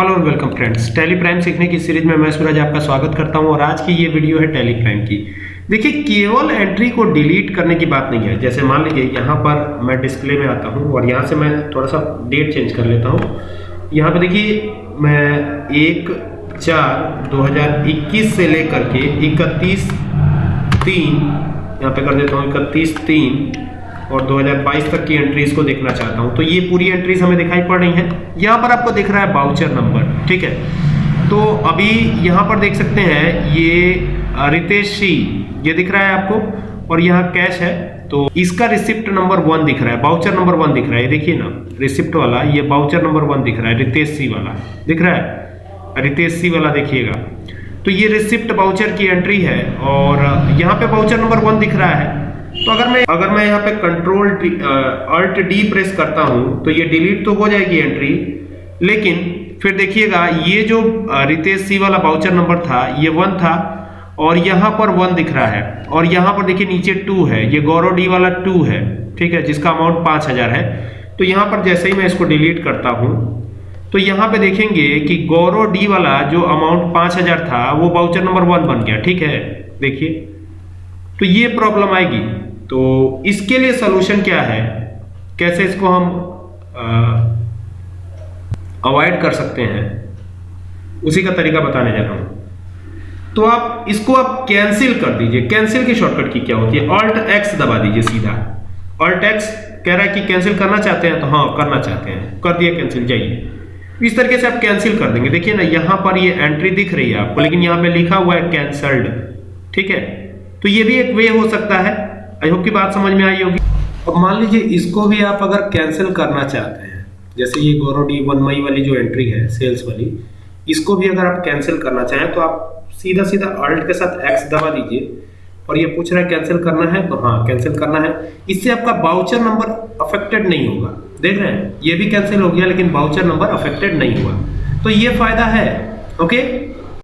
Hello और welcome friends tally prime सीखने की सीरीज़ में मैं सूरज आपका स्वागत करता हूँ और आज की ये वीडियो है टैली प्राइम की। देखिए, केवल एंट्री को डिलीट करने की बात नहीं है। जैसे मान लीजिए, यहाँ पर मैं डिस्प्ले में आता हूँ और यहाँ से मैं थोड़ा सा डेट चेंज कर लेता हूँ। यहाँ पर देखिए, मैं एक चार 2021 से लेकर के इकतीस तीन, यहाँ पे कर देता हूँ इकतीस तीन। और 2022 तक की एंट्रीज को देखना चाहता हूँ। तो ये पूरी एंट्रीज हमें दिखाई पड़ रही हैं। यहाँ पर आपको दिख रहा है बाउचर नंबर ठीक है? तो अभी यहाँ पर देख सकते हैं, ये रितेश सी ये दिख रहा है आपको, और यहाँ कैश है। तो इसका रिसिप्ट नंबर वन दिख रहा है बाउचर नंबर वन दिख रहा है। देखिए ना रिसिप्ट वाला, ये बाउचर नंबर वन दिख रहा है, रितेश सी वाला, दिख रहा है? रितेश सी वाला देखिएगा। तो ये रिसिप्ट बाउचर की एंट्री है, और यहाँ पे बाउचर नंबर वन दिख रहा है। तो अगर मैं अगर मैं यहाँ पे कंट्रोल अल्ट डी प्रेस करता हूँ तो ये डिलीट तो हो जाएगी एंट्री लेकिन फिर देखिएगा, ये जो रितेश सी वाला बाउचर नंबर था, ये वन था, और यहाँ पर वन दिख रहा है, और यहाँ पर देखिए नीचे टू है, ये गौरव डी वाला टू है, ठीक है, जिसका अमाउंट पाँच हज़ार है तो यहाँ पर जैसे ही मैं इसको डिलीट करता हूँ तो यहाँ पे देखेंगे कि गौरव डी वाला जो अमाउंट पाँच हज़ार था, वो बाउचर नंबर वन बन गया, ठीक है, देखिए। तो ये प्रॉब्लम आएगी। तो इसके लिए सोल्यूशन क्या है? कैसे इसको हम अवॉइड कर सकते हैं? उसी का तरीका बताने जा रहा हूँ। तो आप, इसको आप कैंसिल कर दीजिए। कैंसिल की शॉर्टकट की क्या होती है? ऑल्ट एक्स दबा दीजिए सीधा। ऑल्ट एक्स कह रहा है कि कैंसिल करना चाहते हैं तो हाँ करना चाहते हैं। कर दिया कैंसिल जाइए। इस तरीके से आप कैंसिल कर देंगे। देखिए ना, यहाँ पर ये एंट्री दिख रही है आपको, लेकिन यहाँ पे लिखा हुआ है कैंसल्ड ठीक है? तो ये भी एक वे हो सकता है। आई होप की बात समझ में आई होगी। अब मान लीजिए इसको भी आप अगर कैंसिल करना चाहते हैं, जैसे ये गौरव डी वन मई वाली जो एंट्री है सेल्स वाली, इसको भी अगर आप कैंसिल करना चाहें तो आप सीधा सीधा अल्ट के साथ एक्स दबा दीजिए। और ये पूछ रहा है कैंसिल करना है? तो हाँ कैंसिल करना है। इससे आपका बाउचर नंबर अफेक्टेड नहीं होगा। देख रहे हैं, ये भी कैंसिल हो गया, लेकिन बाउचर नंबर अफेक्टेड नहीं हुआ। तो ये फ़ायदा है ओके